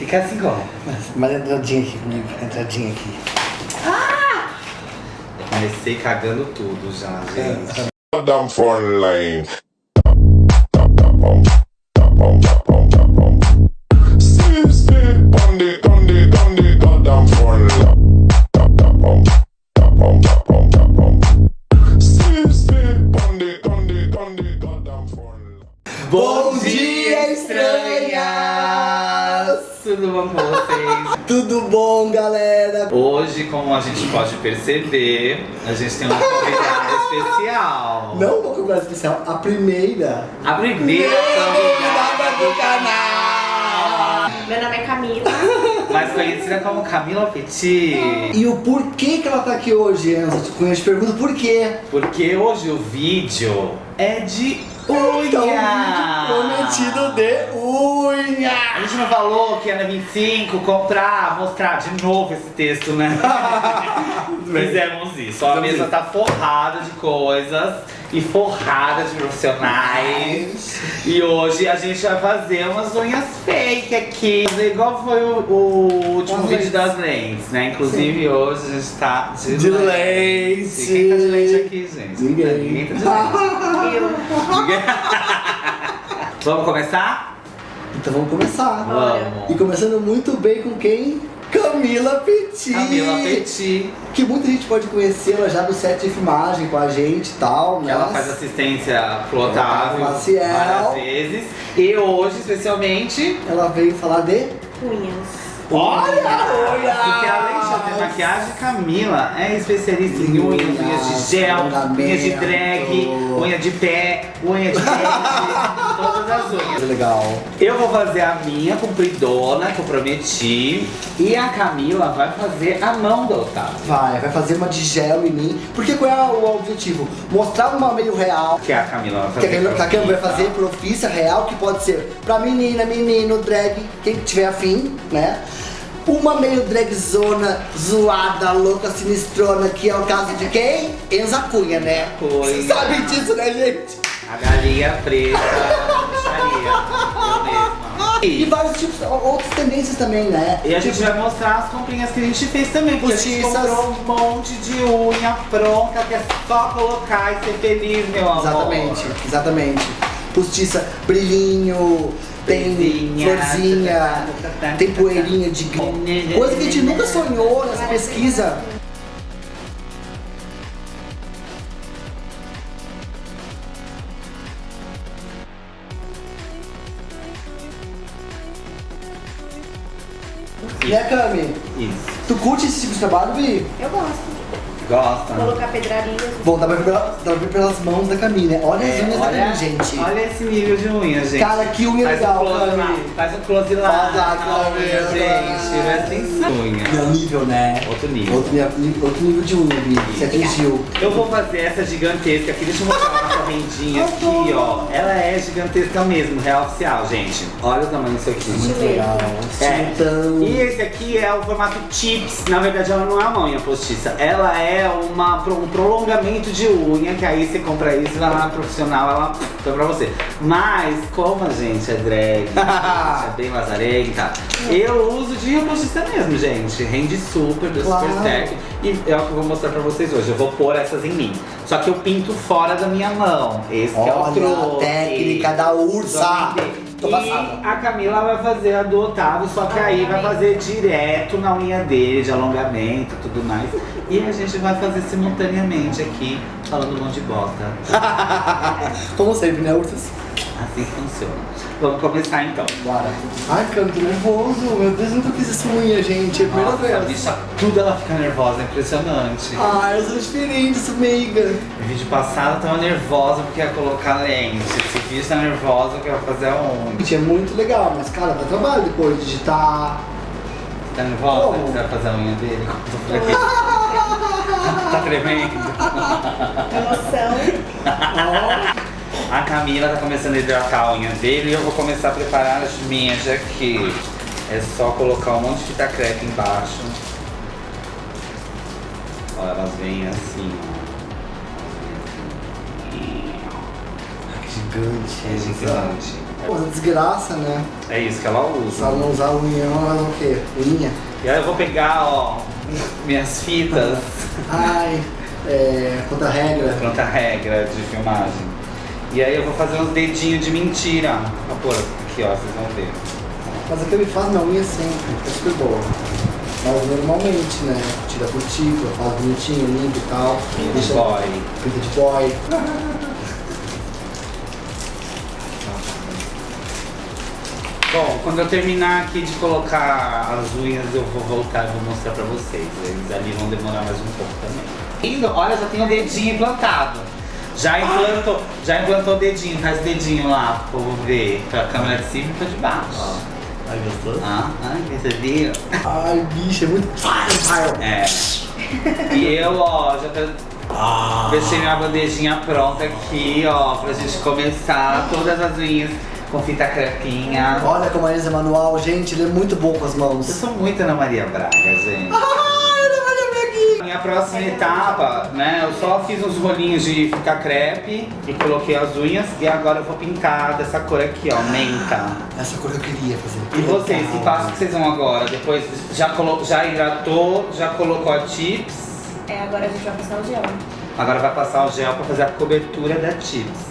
Fica assim como? Mas entradinha aqui comigo, entradinha aqui. Comecei cagando tudo já, gente. Goddamn foreign lane. Bom dia, estranhas! Tudo bom com vocês? Tudo bom, galera? Hoje, como a gente pode perceber, a gente tem uma convidada especial. Não uma convidada especial, a primeira. A primeira convidada do canal. Meu nome é Camila. Mais conhecida como Camila Petit. E o porquê que ela tá aqui hoje, Enzo? Eu te pergunto por quê. Porque hoje o vídeo é de unha. Então, vídeo prometido de unha. A gente não falou que era 25 comprar, mostrar de novo esse texto, né? Fizemos isso. Ó, A mesa tá forrada de coisas e forrada de profissionais. E hoje a gente vai fazer umas unhas fake aqui, igual foi o, o último As vídeo das lentes, né? Inclusive hoje a gente tá de, De lente. leite. Quem tá de lente aqui, gente? Ninguém. Ninguém tá de lente. Eu. Ninguém- Vamos começar? Então vamos começar. Vamos. E começando muito bem com quem? Camila Petit. Camila Petit. Que muita gente pode conhecê-la já do set de filmagem com a gente e tal, Que né? ela faz assistência pro Otávio Maciel. várias vezes. E hoje, especialmente, Ela veio falar de... Unhas. Olha, Porque além de olha! fazer maquiagem, Camila é especialista em unhas, Unhas, unhas de gel, unhas de drag, unha de pé, unha de dente, todas as unhas. Legal. Eu vou fazer a minha compridona, que eu prometi. E a Camila vai fazer a mão do Otávio. Vai, vai fazer uma de gel em mim. Porque qual é o objetivo? Mostrar uma meio real. Que a Camila vai Que fazer. a Camila, que a Camila vai fazer profissa real, que pode ser pra menina, menino, drag, quem tiver afim, né? Uma meio dragzona, zoada, louca, sinistrona, que é o caso de quem? Enza Cunha, né? Cunha. Vocês sabem disso, né, gente? A galinha preta, mesma. E vários tipos, outras tendências também, né? E a gente vai mostrar as comprinhas que a gente fez também, porque a gente comprou um monte de unha pronta, que é só colocar e ser feliz, meu amor. Exatamente, exatamente. Postiça, brilhinho, tem Florzinha, florzinha, tem poeirinha de gri- Coisa que a gente nunca sonhou nessa pesquisa. Né, Cami? Isso. Tu curte esse tipo de trabalho, Vi? Eu gosto. Gosta? Colocar pedrarias. Bom, dá pra ver, pela- dá pra ver pelas mãos da Cami, né? Olha as É, unhas da olha, Cami, gente. olha esse nível de unha, gente. Cara, que unha Faz legal, um close. Faz um close lá. Faz lá, na Cami, unha, lá. gente. Presta atenção. Unha. Meu nível, né? Outro nível. Outro, nível- outro nível de unha, Vi. Você atingiu. Eu vou fazer essa gigantesca aqui. Deixa eu mostrar a nossa rendinha aqui, ó. Ela é gigantesca mesmo, real oficial, gente. Olha o tamanho disso aqui. Muito legal. É. Então, E esse aqui é o formato chips. Na verdade, ela não é uma unha postiça. Ela é uma, um prolongamento de unha, que aí você compra isso, vai lá na profissional, ela foi pra você. Mas, como a gente é drag, a gente é bem lazarenta, eu uso de postiça mesmo, gente. Rende super, deu Claro. super certo. E é o que eu vou mostrar pra vocês hoje. Eu vou pôr essas em mim. Só que eu pinto fora da minha mão. Esse que é o olha a truque. técnica da ursa. Tô E a Camila vai fazer a do Otávio, só que aí vai fazer direto na unha dele, de alongamento e tudo mais. E a gente vai fazer simultaneamente aqui, falando monte de bosta. Como sempre, né, ursas? Assim que funciona. Vamos começar então. Bora. Ai, cara, eu tô nervoso. Meu Deus, eu nunca fiz essa unha, gente. É a primeira Nossa, vez. bicha, tudo ela fica nervosa, é impressionante. Ai, eu sou diferente, sou meiga. No vídeo passado eu tava nervosa porque ia colocar lente. Esse vídeo tá nervosa porque vai fazer a unha. Gente, é muito legal, mas, cara, dá trabalho depois de digitar. Tá nervosa você vai fazer a unha dele? Tá tremendo? Emoção. A Camila tá começando a hidratar a unha dele e eu vou começar a preparar as minhas aqui. É só colocar um monte de fita crepe embaixo. Ó, elas vêm assim, ó. Que gigante. É gigante. Pô, desgraça, né? É isso que ela Se usa. ela não usar unha, ela vai fazer o quê? Unha? E aí eu vou pegar, ó, minhas fitas. Ai, é. Contra a regra. Pronta regra de filmagem. E aí eu vou fazer uns dedinhos de mentira. Vou pôr aqui, ó, vocês vão ver. Mas aqui eu me faço minha unha sempre, fica super boa. Mas normalmente, né? Tira a cutícula, faz bonitinho, limpa e tal. Deixa Boy. pinta de boy. Bom, quando eu terminar aqui de colocar as unhas, eu vou voltar e vou mostrar pra vocês. Eles ali vão demorar mais um pouco também. Indo, olha, já tem o dedinho implantado. Já implantou, já implantou o dedinho, faz o dedinho lá pro povo ver. Pra câmera de cima e pra de baixo. Ai, gostou? Ah, ai, percebeu? Ai, bicho, é muito fire, É. E eu, ó, já tô... deixei minha bandejinha pronta aqui, ó, pra gente começar todas as unhas com fita crepinha. Olha como a Elisa é manual, gente, ele é muito bom com as Eu mãos. sou muito Ana Maria Braga, gente. Braguinha. Minha próxima etapa, né, eu só fiz uns rolinhos de fita crepe e coloquei as unhas e agora eu vou pintar dessa cor aqui, ó, menta. Essa cor que eu queria fazer. E vocês, que passo que vocês vão agora? Depois já, colo já hidratou, já colocou a chips, É, agora a gente vai passar o gel. agora vai passar o gel pra fazer a cobertura da chips.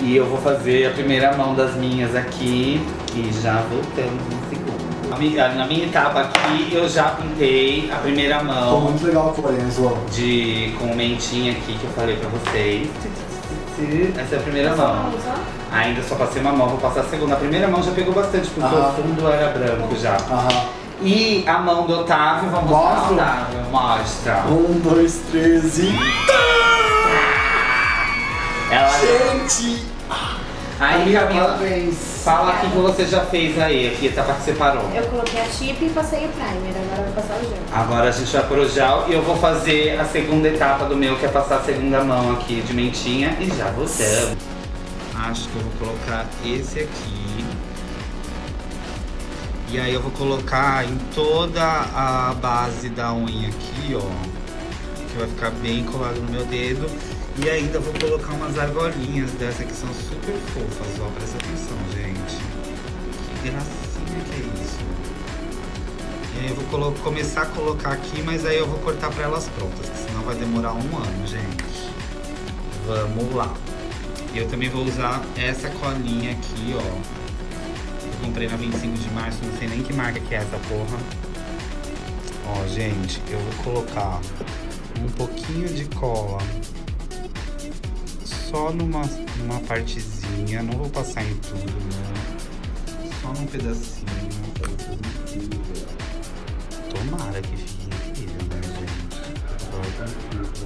E eu vou fazer a primeira mão das minhas aqui e já voltamos no segundo. Na minha etapa aqui eu já pintei a primeira Ficou mão muito legal a cor, hein, Zoão? de, com mentinha aqui que eu falei pra vocês. Essa é a primeira Só mão. uma, só? Ainda só passei uma mão, vou passar a segunda. A primeira mão já pegou bastante, porque Aham. o fundo era branco já. Aham. E a mão do Otávio, vamos mostrar o Mostra. Otávio. Mostra. Um, dois, três e. Ela... Gente! Aí, Camila, Parabéns! fala aqui que você já fez aí, aqui, etapa que separou. Eu coloquei a chip e passei o primer. Agora eu vou passar o gel. Agora a gente vai pro gel e eu vou fazer a segunda etapa do meu, que é passar a segunda mão aqui de mentinha e já voltamos. Acho que eu vou colocar esse aqui. E aí eu vou colocar em toda a base da unha aqui, ó. Que vai ficar bem colado no meu dedo. E ainda vou colocar umas argolinhas dessa que são super fofas, ó. Presta atenção, gente. Que gracinha que é isso. E aí eu vou começar a colocar aqui, mas aí eu vou cortar pra elas prontas, que senão vai demorar um ano, gente. Vamos lá. E eu também vou usar essa colinha aqui, ó. Eu comprei na 25 de março, não sei nem que marca que é essa porra. Ó, gente, eu vou colocar um pouquinho de cola só numa, numa partezinha, não vou passar em tudo, não. Só num pedacinho. Tomara que fique incrível, né, gente?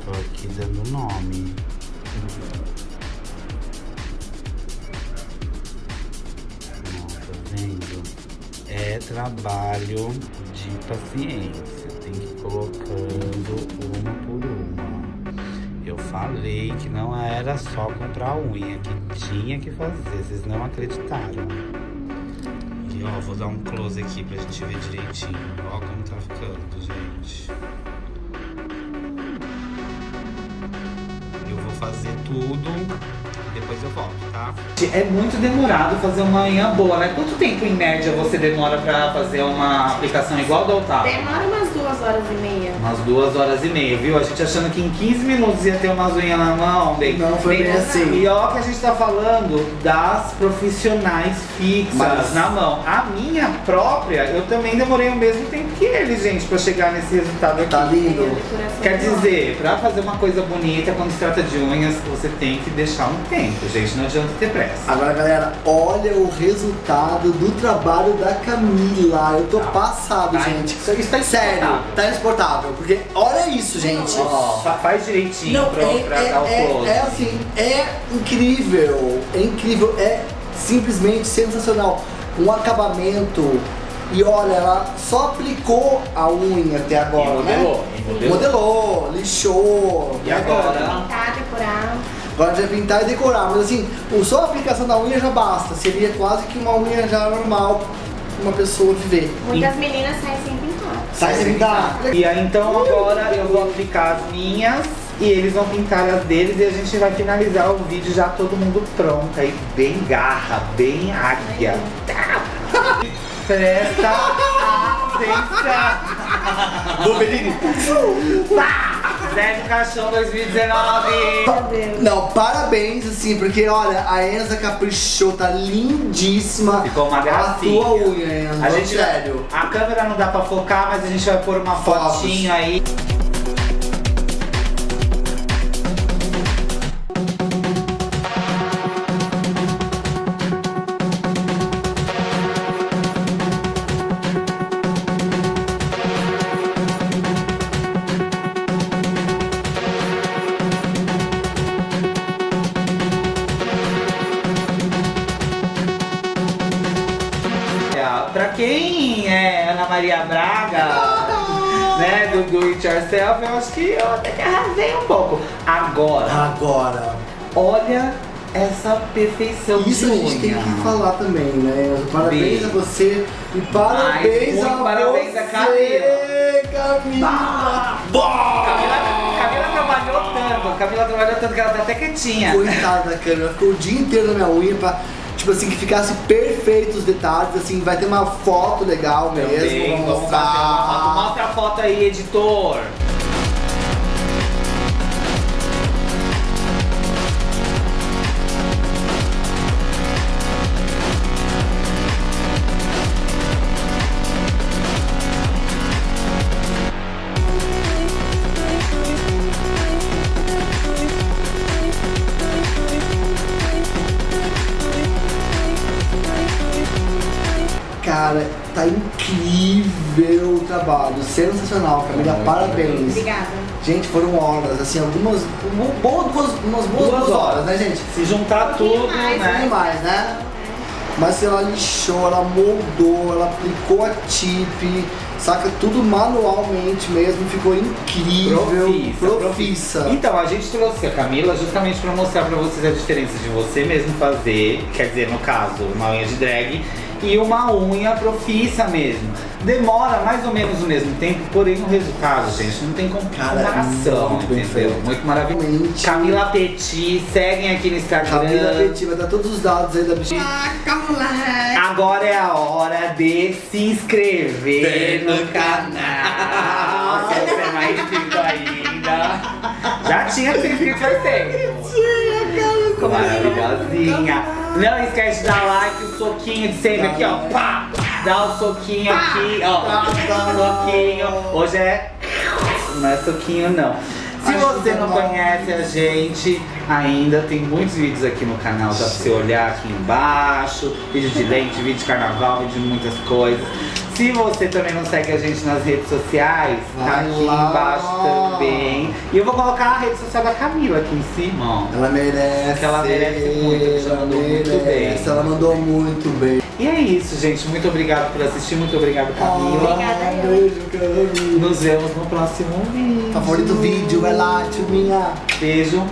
Tô, aqui dando nome. É trabalho de paciência. Tem que ir colocando uma por uma. Falei que não era só comprar unha, que tinha que fazer. Vocês não acreditaram. E ó, vou dar um close aqui pra gente ver direitinho. Ó como tá ficando, gente. Eu vou fazer tudo e depois eu volto, tá? É muito demorado fazer uma unha boa, né? Quanto tempo em média você demora pra fazer uma aplicação igual da Otávio? Demora umas duas horas e meia. Umas duas horas e meia, viu? A gente achando que em 15 minutos ia ter umas unhas na mão, bem. Não foi bem assim. E ó que a gente tá falando das profissionais fixas Mas- na mão. A minha própria, eu também demorei o mesmo tempo que ele, gente, pra chegar nesse resultado aqui. Tá lindo? Quer dizer, pra fazer uma coisa bonita, quando se trata de unhas, você tem que deixar um tempo, gente. Não adianta ter pressa. Agora, galera, olha o resultado do trabalho da Camila. Eu tô passado, Tá, gente. isso- isso tá Sério, insuportável. tá insuportável. Porque olha isso, gente. Ó, fa- faz direitinho Não, pra, é, pra é, dar o close. é, é assim, é incrível, é incrível, é simplesmente sensacional. Um acabamento. E olha, ela só aplicou a unha até agora, E modelou, né? e modelou. Modelou, lixou. E né, agora? galera? Pintar, decorar. Agora já pintar e decorar, mas assim, o- só a aplicação da unha já basta. Seria quase que uma unha já normal pra uma pessoa viver. Muitas meninas saem sem pintar. Sai pintar. E aí então agora eu vou aplicar as minhas E eles vão pintar as deles e a gente vai finalizar o vídeo já todo mundo pronto aí, bem garra, bem águia. Presta atenção! Menino. Zé do Caixão 2019! Meu Deus. Não, parabéns, assim, porque olha, a Enza caprichou, tá lindíssima. Ficou uma A gracinha. tua unha, Enza. A gente sério. A câmera não dá pra focar, mas a gente vai pôr uma Fotos. fotinho aí. Pra quem é Ana Maria Braga, né, do Do It Yourself, eu acho que eu até que arrasei um pouco. Agora, Agora, olha essa perfeição isso de a gente tem unha. que falar também, né? Parabéns Bem. a você e parabéns muito a parabéns você, a Camila. Camila. Camila, Camila trabalhou tanto, Camila trabalhou tanto que ela tá até quietinha. Coitada da câmera, ficou o dia inteiro na minha unha pra, tipo assim, que ficasse perfeito os detalhes, assim, vai ter uma foto legal mesmo, Também, vamos fazer uma foto. mostrar. Mostra a foto aí, editor. Trabalho, sensacional, Camila, parabéns. Obrigada. Gente, foram horas, assim, algumas, uma boa, duas, umas boas Duas duas horas, né, gente? Se juntar tudo, mais, né? demais, né? Mas ela lixou, ela moldou, ela aplicou a tip, saca? Tudo manualmente mesmo, ficou incrível. Profissa, profissa. Então, a gente trouxe a Camila justamente pra mostrar pra vocês a diferença de você mesmo fazer, quer dizer, no caso, uma unha de drag e uma unha profissa mesmo. Demora mais ou menos o mesmo tempo, porém o resultado, gente, não tem comparação, muito entendeu? Muito maravilhoso. Camila Petit, seguem aqui no Instagram. Camila Petit, vai dar todos os dados aí da bichinha. Agora é a hora de se inscrever no canal. Se você é inscrito ainda. Já tinha se inscrito faz Maravilhosinha. Não esquece de dar like, o soquinho de sempre aqui, ó. Pá! Dá o soquinho aqui, ó. Soquinho. Hoje é. Não é soquinho, não. Se você não conhece a gente ainda, tem muitos vídeos aqui no canal, dá pra você olhar aqui embaixo. Vídeo de lente, vídeo de carnaval, vídeo de muitas coisas. Se você também não segue a gente nas redes sociais, tá Vai aqui lá. embaixo também. E eu vou colocar a rede social da Camila aqui em cima, ó. Ela merece. Que ela merece muito, ela mandou muito merece, bem. Ela mandou muito bem. E é isso, gente. Muito obrigado por assistir, muito obrigado, Camila. Obrigada, Ah, eu. Beijo, Camila. Nos vemos no próximo vídeo. Favorito vídeo, é lá, tio minha. Beijo.